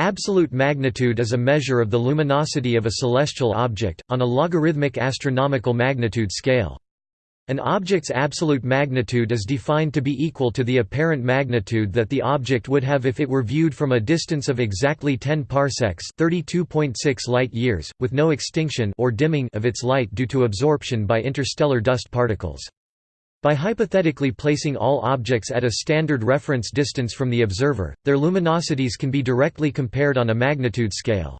Absolute magnitude is a measure of the luminosity of a celestial object, on a logarithmic astronomical magnitude scale. An object's absolute magnitude is defined to be equal to the apparent magnitude that the object would have if it were viewed from a distance of exactly 10 parsecs (32.6 light-years), with no extinction or dimming of its light due to absorption by interstellar dust particles. By hypothetically placing all objects at a standard reference distance from the observer, their luminosities can be directly compared on a magnitude scale.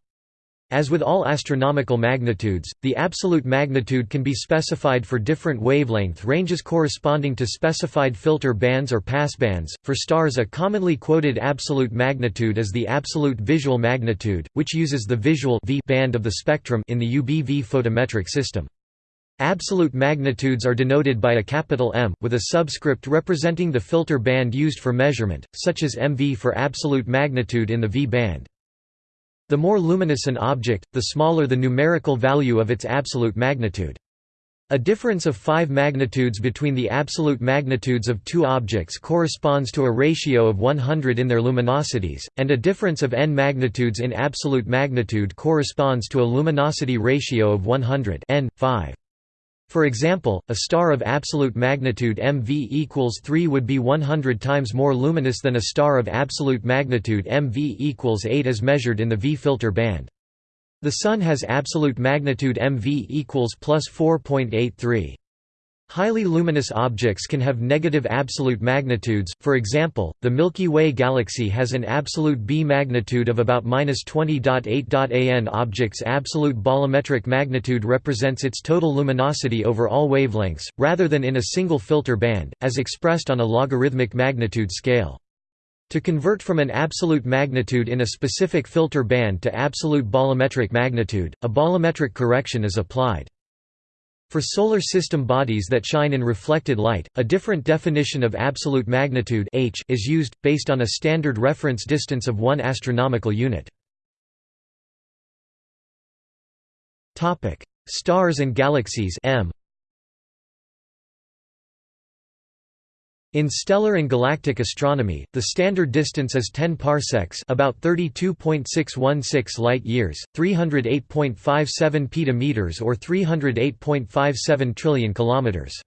As with all astronomical magnitudes, the absolute magnitude can be specified for different wavelength ranges corresponding to specified filter bands or passbands. For stars, a commonly quoted absolute magnitude is the absolute visual magnitude, which uses the visual v band of the spectrum in the UBV photometric system. Absolute magnitudes are denoted by a capital M, with a subscript representing the filter band used for measurement, such as MV for absolute magnitude in the V band. The more luminous an object, the smaller the numerical value of its absolute magnitude. A difference of 5 magnitudes between the absolute magnitudes of two objects corresponds to a ratio of 100 in their luminosities, and a difference of n magnitudes in absolute magnitude corresponds to a luminosity ratio of 100 n, 5. For example, a star of absolute magnitude MV equals 3 would be 100 times more luminous than a star of absolute magnitude MV equals 8 as measured in the V filter band. The Sun has absolute magnitude MV equals plus 4.83. Highly luminous objects can have negative absolute magnitudes, for example, the Milky Way galaxy has an absolute B magnitude of about 20.8. An object's absolute bolometric magnitude represents its total luminosity over all wavelengths, rather than in a single filter band, as expressed on a logarithmic magnitude scale. To convert from an absolute magnitude in a specific filter band to absolute bolometric magnitude, a bolometric correction is applied. For solar system bodies that shine in reflected light, a different definition of absolute magnitude h is used, based on a standard reference distance of 1 astronomical unit. Stars and galaxies m In stellar and galactic astronomy, the standard distance is 10 parsecs, about 32.616 light-years, 308.57 petameters or 308.57 trillion kilometers.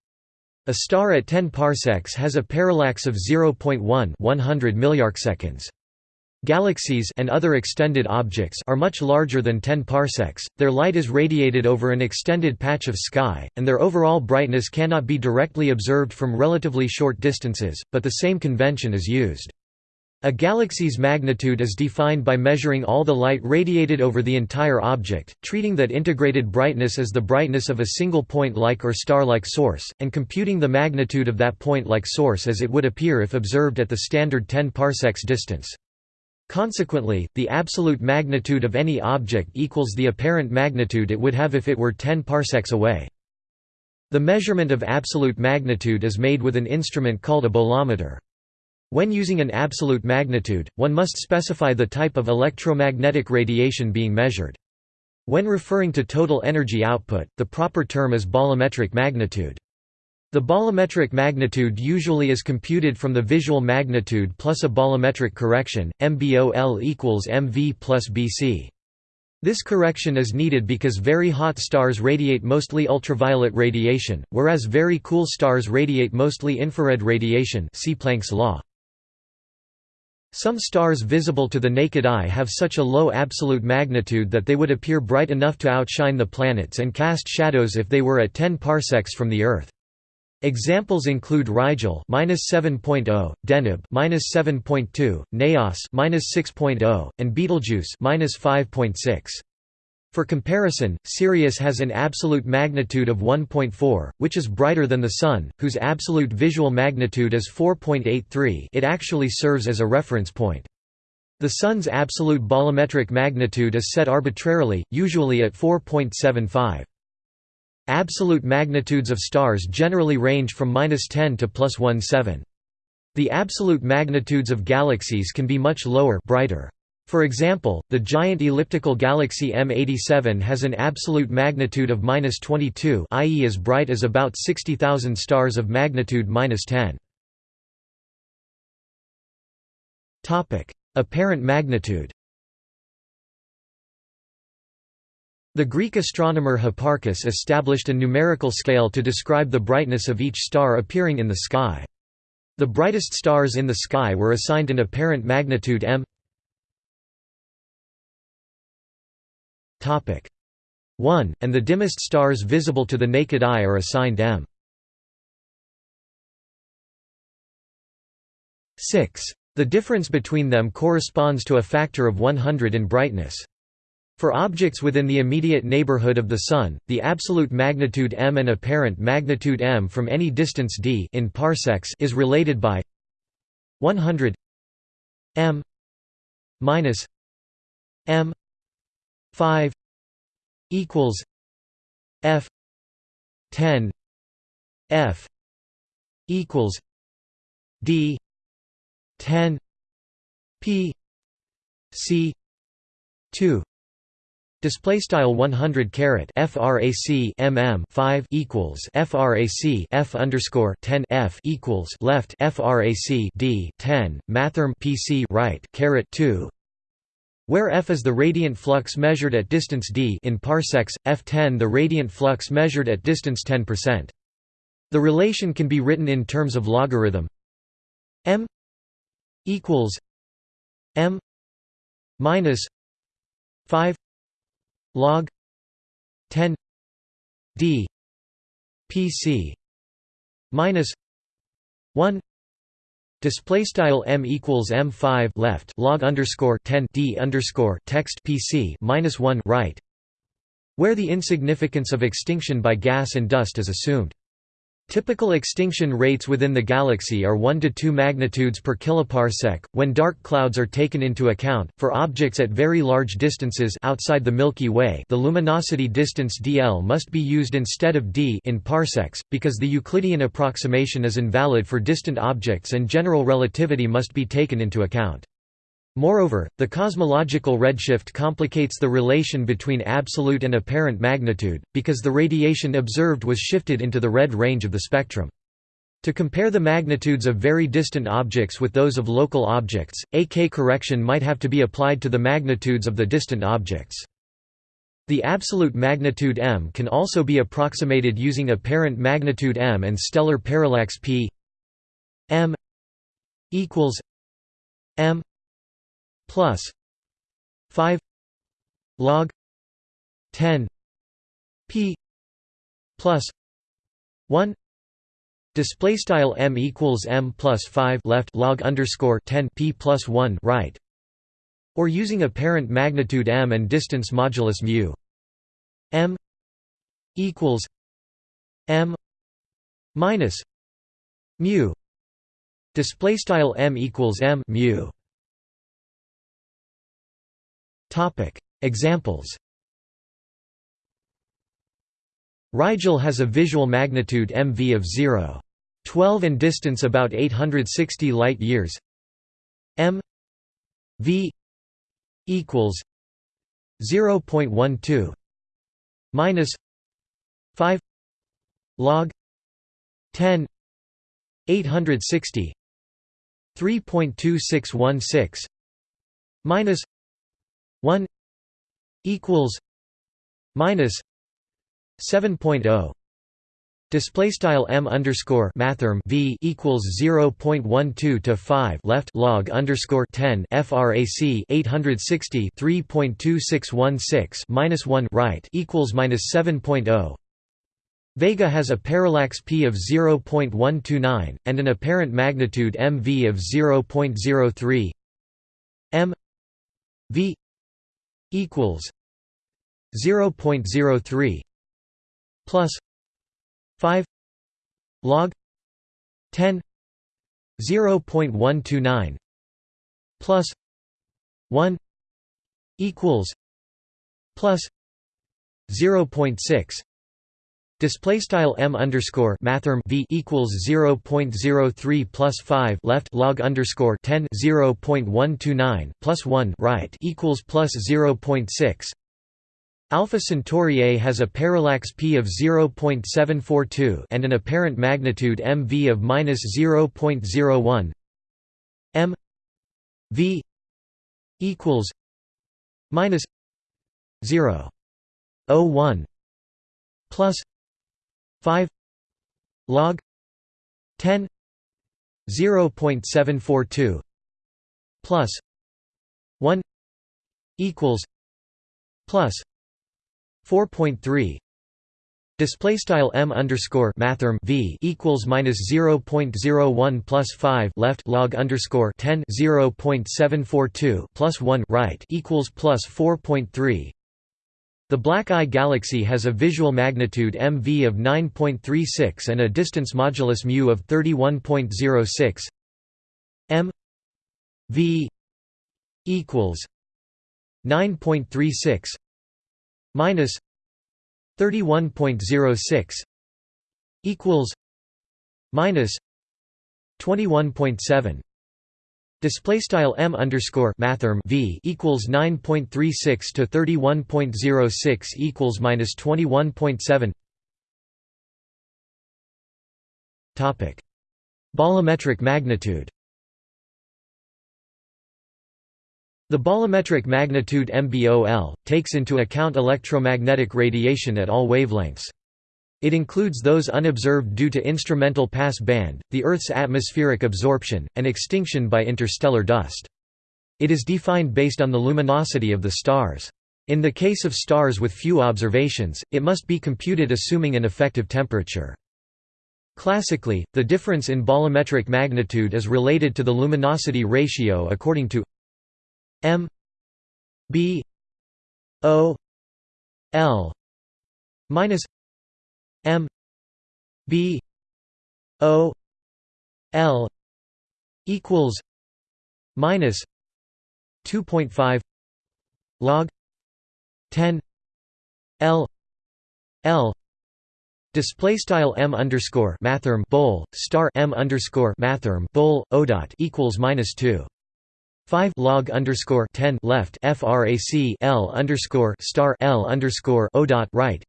A star at 10 parsecs has a parallax of 0.1 100 milliarcseconds. Galaxies and other extended objects are much larger than 10 parsecs, their light is radiated over an extended patch of sky, and their overall brightness cannot be directly observed from relatively short distances, but the same convention is used. A galaxy's magnitude is defined by measuring all the light radiated over the entire object, treating that integrated brightness as the brightness of a single point-like or star-like source, and computing the magnitude of that point-like source as it would appear if observed at the standard 10 parsecs distance. Consequently, the absolute magnitude of any object equals the apparent magnitude it would have if it were 10 parsecs away. The measurement of absolute magnitude is made with an instrument called a bolometer. When using an absolute magnitude, one must specify the type of electromagnetic radiation being measured. When referring to total energy output, the proper term is bolometric magnitude. The bolometric magnitude usually is computed from the visual magnitude plus a bolometric correction, MBOL equals MV plus BC. This correction is needed because very hot stars radiate mostly ultraviolet radiation, whereas very cool stars radiate mostly infrared radiation see Planck's law. Some stars visible to the naked eye have such a low absolute magnitude that they would appear bright enough to outshine the planets and cast shadows if they were at 10 parsecs from the Earth. Examples include Rigel (-7.0), Deneb (-7.2), Naos -6.0, and Betelgeuse (-5.6). For comparison, Sirius has an absolute magnitude of 1.4, which is brighter than the Sun, whose absolute visual magnitude is 4.83 it actually serves as a reference point. The Sun's absolute bolometric magnitude is set arbitrarily, usually at 4.75. Absolute magnitudes of stars generally range from -10 to +17. The absolute magnitudes of galaxies can be much lower brighter. For example, the giant elliptical galaxy M87 has an absolute magnitude of -22 i.e. as bright as about 60,000 stars of magnitude -10. Topic: Apparent magnitude The Greek astronomer Hipparchus established a numerical scale to describe the brightness of each star appearing in the sky. The brightest stars in the sky were assigned an apparent magnitude m 1, and the dimmest stars visible to the naked eye are assigned m 6. The difference between them corresponds to a factor of 100 in brightness. For objects within the immediate neighborhood of the Sun, the absolute magnitude m and apparent magnitude m from any distance d in parsecs is related by 100 m minus m 5 equals f 10 f equals d 10 p c 2 Display style 100 caret frac mm 5 equals frac f underscore 10 f equals left frac d 10 mathrm pc right caret 2 where f is the radiant flux measured at distance d in parsecs, f10 the radiant flux measured at distance 10%. The relation can be written in terms of logarithm m equals m minus 5 log 10 d pc minus 1 display style m equals m5 left log underscore 10 d underscore text pc minus 1 right where the insignificance of extinction by gas and dust is assumed Typical extinction rates within the galaxy are 1 to 2 magnitudes per kiloparsec. When dark clouds are taken into account, for objects at very large distances outside the Milky Way, the luminosity distance dl must be used instead of d in parsecs because the Euclidean approximation is invalid for distant objects and general relativity must be taken into account. Moreover, the cosmological redshift complicates the relation between absolute and apparent magnitude, because the radiation observed was shifted into the red range of the spectrum. To compare the magnitudes of very distant objects with those of local objects, a K correction might have to be applied to the magnitudes of the distant objects. The absolute magnitude m can also be approximated using apparent magnitude m and stellar parallax p m equals m plus 5 log 10 p plus 1 display style m equals m plus 5 left log underscore 10 p plus 1 right or using apparent magnitude m and distance modulus mu m equals m minus mu display style m equals m mu Examples. Rigel has a visual magnitude MV of 0. 12 and distance about 860 light years. M v equals 0.12 minus 5 log 10 860 3.2616 minus 1 equals minus 7.0 Display style m underscore mathrm v equals 0.12 to 5 left log underscore 10 frac 860 3.2616 minus 1 right equals minus 7.0. Vega has a parallax p of 0.129 and an apparent magnitude mv of 0.03 m v equals 0.03 plus 5 log 10 0.129 plus 1 equals plus 0.6 Display style m underscore mathrm v equals zero point zero three plus five left log underscore ten zero point one two nine plus one right equals plus zero point six. Alpha Centauri A has a parallax p of 0.742 and an apparent magnitude mv of minus 0.01. m v equals minus 0. 01 plus 5 log 10 0.742 plus 1 equals plus 4.3 Display style m underscore mathrm v equals minus zero point zero one plus five left log underscore 10 0.742 one right equals plus four point three. The Black Eye galaxy has a visual magnitude mv of 9.36 and a distance modulus mu of 31.06 m v equals 9.36 minus 31.06 equals minus 21.7 Display style m underscore mathrm v equals 9.36 to 31.06 equals minus 21.7. Topic: Bolometric magnitude. The bolometric magnitude MBOL, takes into account electromagnetic radiation at all wavelengths. It includes those unobserved due to instrumental pass band, the Earth's atmospheric absorption, and extinction by interstellar dust. It is defined based on the luminosity of the stars. In the case of stars with few observations, it must be computed assuming an effective temperature. Classically, the difference in bolometric magnitude is related to the luminosity ratio according to M B O L minus M B O L equals minus two point five log ten L L Display style m underscore mathrm bowl star m underscore mathrm bowl o dot equals minus two 5 log underscore 10 left frac L underscore star L underscore O dot right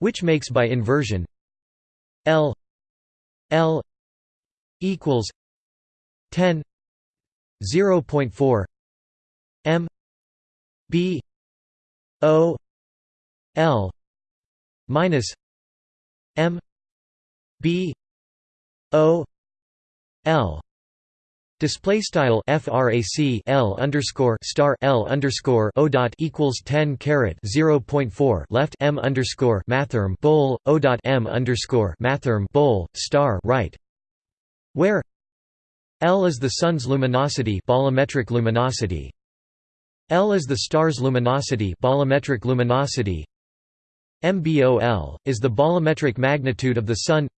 which makes by inversion L L equals 10 0.4 M B O L minus M B O L Display style frac L underscore star L underscore O dot equals ten caret zero point four left M underscore mathrm bowl O dot M underscore mathrm bowl star right. Where L is the sun's luminosity bolometric luminosity. L is the star's luminosity bolometric luminosity. MBOL is the bolometric magnitude of the sun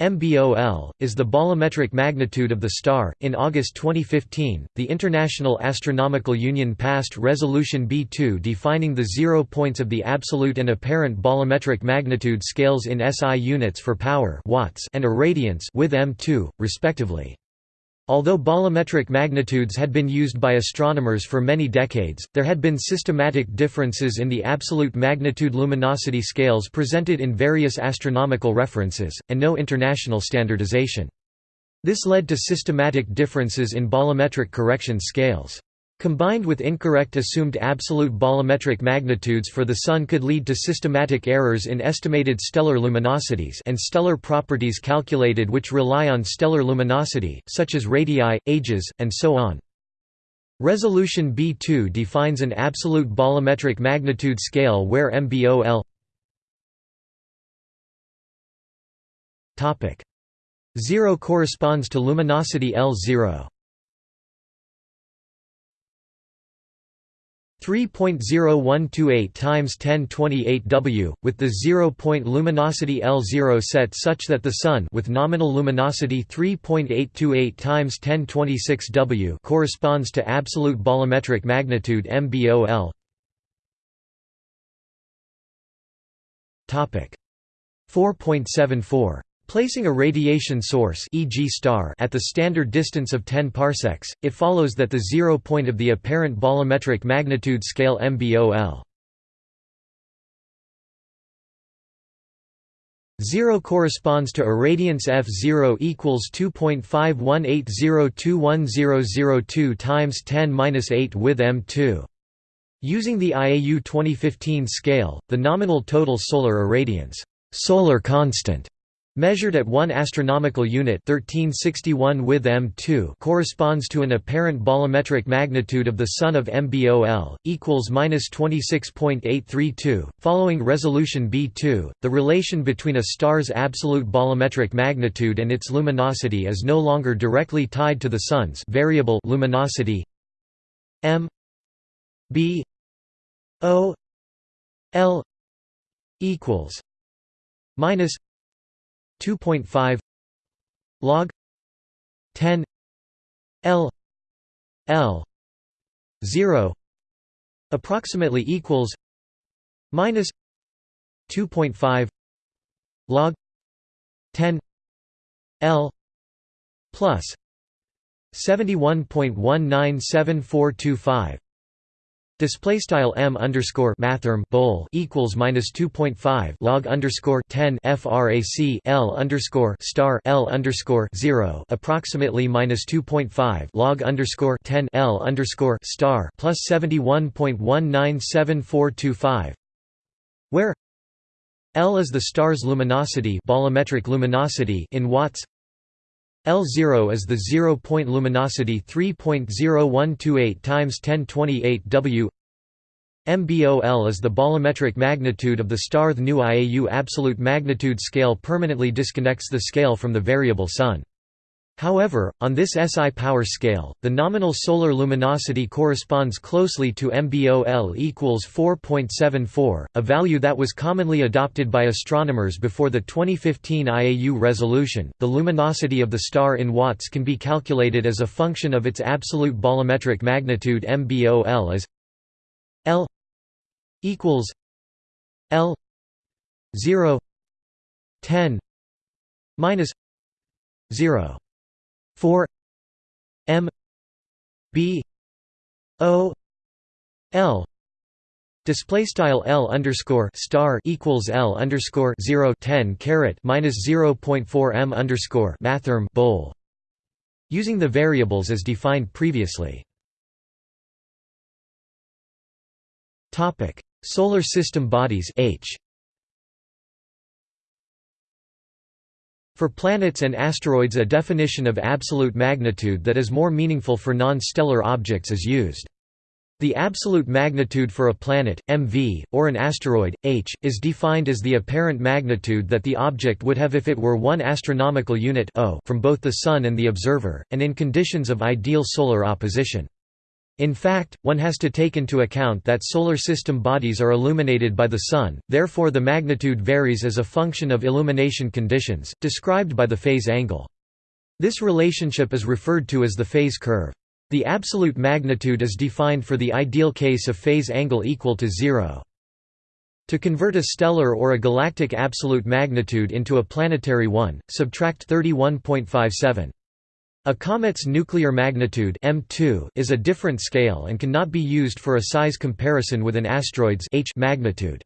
MBOL is the bolometric magnitude of the star. In August 2015, the International Astronomical Union passed Resolution B2 defining the zero points of the absolute and apparent bolometric magnitude scales in SI units for power watts and irradiance with M2, respectively. Although bolometric magnitudes had been used by astronomers for many decades, there had been systematic differences in the absolute magnitude luminosity scales presented in various astronomical references, and no international standardization. This led to systematic differences in bolometric correction scales. Combined with incorrect assumed absolute bolometric magnitudes for the Sun could lead to systematic errors in estimated stellar luminosities and stellar properties calculated which rely on stellar luminosity, such as radii, ages, and so on. Resolution B2 defines an absolute bolometric magnitude scale where MBOL 0 corresponds to luminosity L0. 3.0128 times 1028 W, with the zero-point luminosity L0 set such that the Sun with nominal luminosity 3.828 times 1026 W corresponds to absolute bolometric magnitude MBOL. Topic 4.74 Placing a radiation source e.g. star at the standard distance of 10 parsecs, it follows that the zero point of the apparent bolometric magnitude scale MBOL 0 corresponds to irradiance F0 equals 2.5180210002 times 10 8 with M2. Using the IAU 2015 scale, the nominal total solar irradiance solar constant measured at 1 astronomical unit 1361 with M2 corresponds to an apparent bolometric magnitude of the Sun of MBOL, equals -26.832. Following resolution B2, the relation between a star's absolute bolometric magnitude and its luminosity is no longer directly tied to the Sun's variable luminosity m b o l equals minus 2.5 log 10 L L 0 approximately equals minus 2.5 log 10 L plus 71.197425 Display style m underscore mathrm bowl equals minus two point five log underscore ten frac l underscore star l underscore zero approximately minus two point five log underscore ten l underscore star plus seventy one point one nine seven four two five, where L is the star's luminosity bolometric luminosity in watts L0 is the zero-point luminosity 3.0128 times 1028 W MBOL is the bolometric magnitude of the star The new IAU absolute magnitude scale permanently disconnects the scale from the variable sun. However, on this SI power scale, the nominal solar luminosity corresponds closely to MBOL equals 4.74, a value that was commonly adopted by astronomers before the 2015 IAU resolution. The luminosity of the star in watts can be calculated as a function of its absolute bolometric magnitude MBOL as L equals L 0 10 minus 0 4 m b o l. Display style L underscore star equals L underscore zero ten caret minus zero point four M underscore mathrm bowl using the variables as defined previously. Topic. Solar System bodies H For planets and asteroids a definition of absolute magnitude that is more meaningful for non-stellar objects is used. The absolute magnitude for a planet, mv, or an asteroid, h, is defined as the apparent magnitude that the object would have if it were 1 astronomical unit o from both the Sun and the observer, and in conditions of ideal solar opposition. In fact, one has to take into account that solar system bodies are illuminated by the Sun, therefore the magnitude varies as a function of illumination conditions, described by the phase angle. This relationship is referred to as the phase curve. The absolute magnitude is defined for the ideal case of phase angle equal to zero. To convert a stellar or a galactic absolute magnitude into a planetary one, subtract 31.57. A comet's nuclear magnitude M2 is a different scale and cannot be used for a size comparison with an asteroid's H magnitude.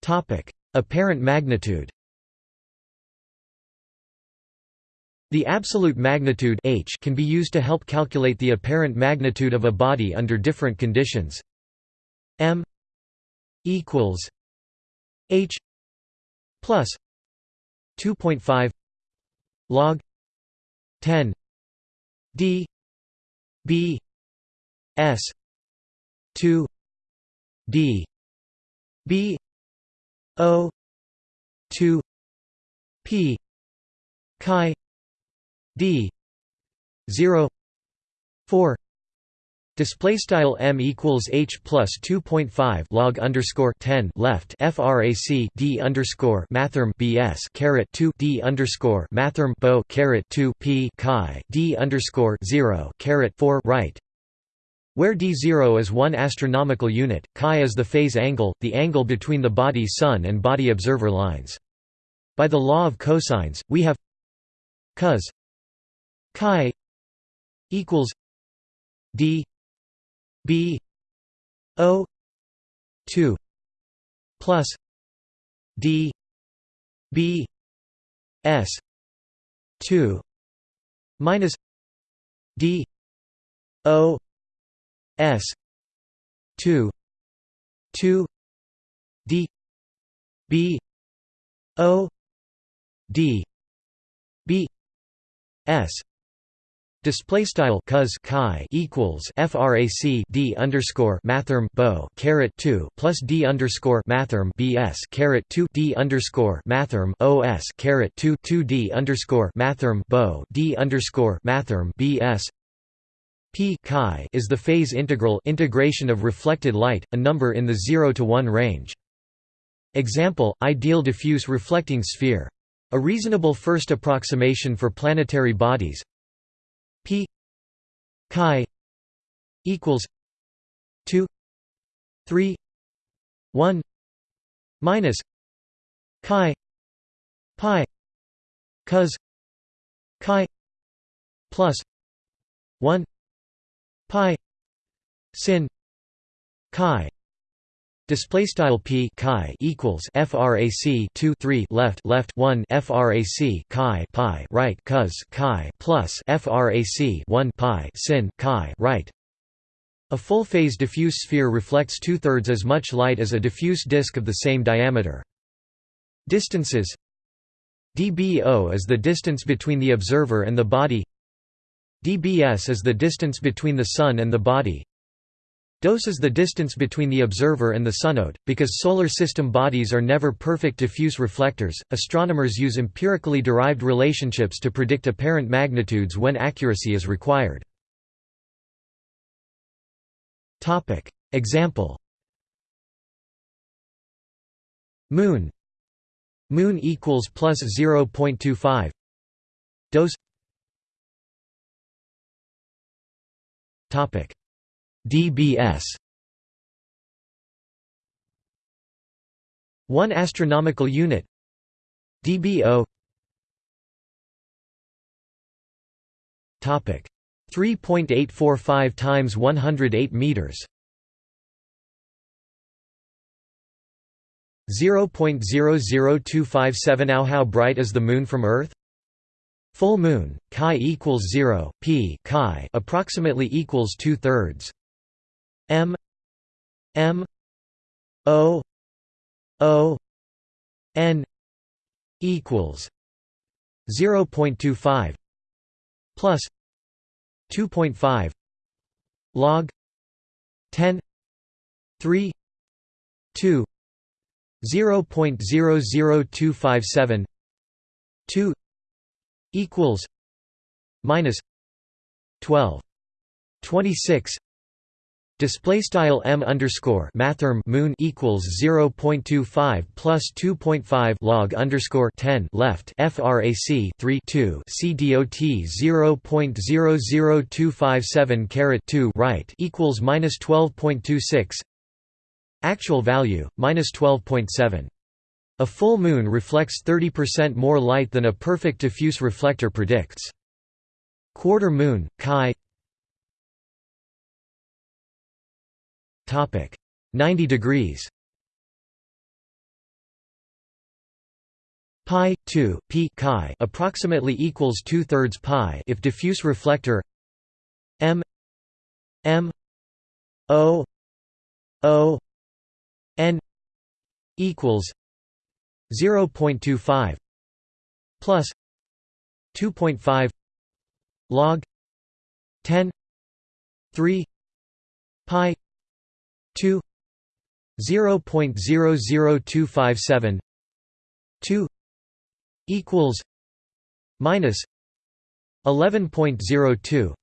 Topic: Apparent magnitude. The absolute magnitude H can be used to help calculate the apparent magnitude of a body under different conditions. M equals H plus 2.5 log 10 d b s 2 d b o 2 p chi d 0 4 Display style m equals h plus two point five log underscore ten left frac d underscore mathrm bs caret two d underscore mathrm bo caret two p chi d underscore zero caret four right. Where d zero is one astronomical unit, chi is the phase angle, the angle between the body sun and body observer lines. By the law of cosines, we have cos chi equals d B O two plus D B S two minus D O s 2 2 d b o d b s Display style cos chi equals frac d underscore mathrm bo caret two plus d underscore mathrm bs caret two d underscore mathrm os caret two two d underscore mathrm bo d underscore mathrm bs p chi is the phase integral integration of reflected light, a number in the zero to one range. Example: ideal diffuse reflecting sphere. A reasonable first approximation for planetary bodies p chi equals 2 3 1 minus chi pi cos chi plus 1 pi sin chi Display style p chi equals frac 2 3 left left 1 frac chi pi right cos chi plus frac 1 pi sin chi right. A full-phase diffuse sphere reflects two-thirds as much light as a diffuse disk of the same diameter. Distances dBO is the distance between the observer and the body dBs is the distance between the Sun and the body Dose is the distance between the observer and the sunode. Because solar system bodies are never perfect diffuse reflectors, astronomers use empirically derived relationships to predict apparent magnitudes when accuracy is required. Topic: Example. Moon. Moon equals plus 0.25. Dose. Topic dBs 1 astronomical unit. dBO topic. 3.845 times 108 meters. 0.00257 How bright is the moon from earth? Full moon, chi equals 0, p chi approximately equals two thirds. M M O O N equals 0.25 plus 2.5 log 10 3 2 0.00257 2 equals minus 12 26 Display style m underscore mathrm moon equals 0.25 plus 2.5 log underscore 10 left frac 3 2 c dot 0.00257 caret 2 right equals minus 12.26 actual value minus 12.7 a full moon reflects 30% more light than a perfect diffuse reflector predicts. Quarter moon chi 90 degrees. Pi 2 p chi approximately equals two thirds pi if diffuse reflector m m o o n equals 0.25 plus 2.5 log 10 3 pi 2 0.00257 2 equals minus 11.02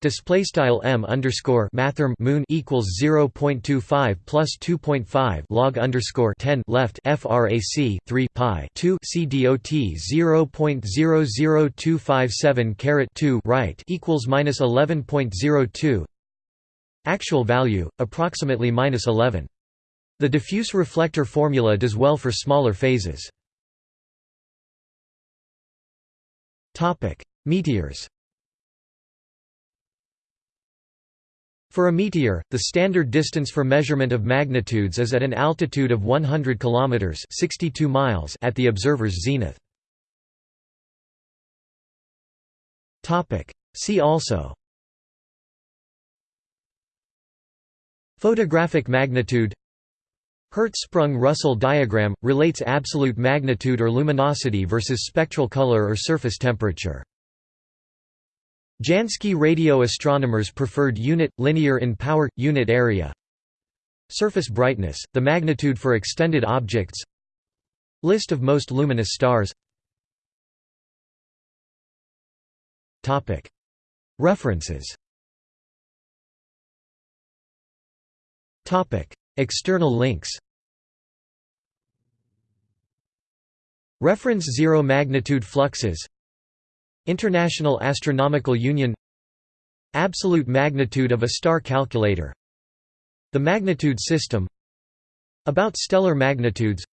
Display style m underscore mathrm moon equals 0.25 plus 2.5 log underscore 10 left frac 3 pi 2 c dot 0.00257 caret 2 right equals minus 11.02 Actual value, approximately minus 11. The diffuse reflector formula does well for smaller phases. Meteors For a meteor, the standard distance for measurement of magnitudes is at an altitude of 100 km 62 miles at the observer's zenith. See also Photographic magnitude Hertzsprung-Russell diagram – relates absolute magnitude or luminosity versus spectral color or surface temperature. Jansky radio astronomers preferred unit, linear in power, unit area. Surface brightness, the magnitude for extended objects. List of most luminous stars. References External links Reference Zero magnitude fluxes International Astronomical Union Absolute magnitude of a star calculator The magnitude system About stellar magnitudes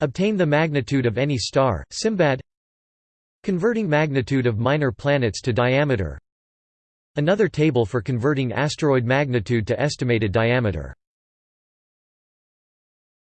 Obtain the magnitude of any star, Simbad Converting magnitude of minor planets to diameter Another table for converting asteroid magnitude to estimated diameter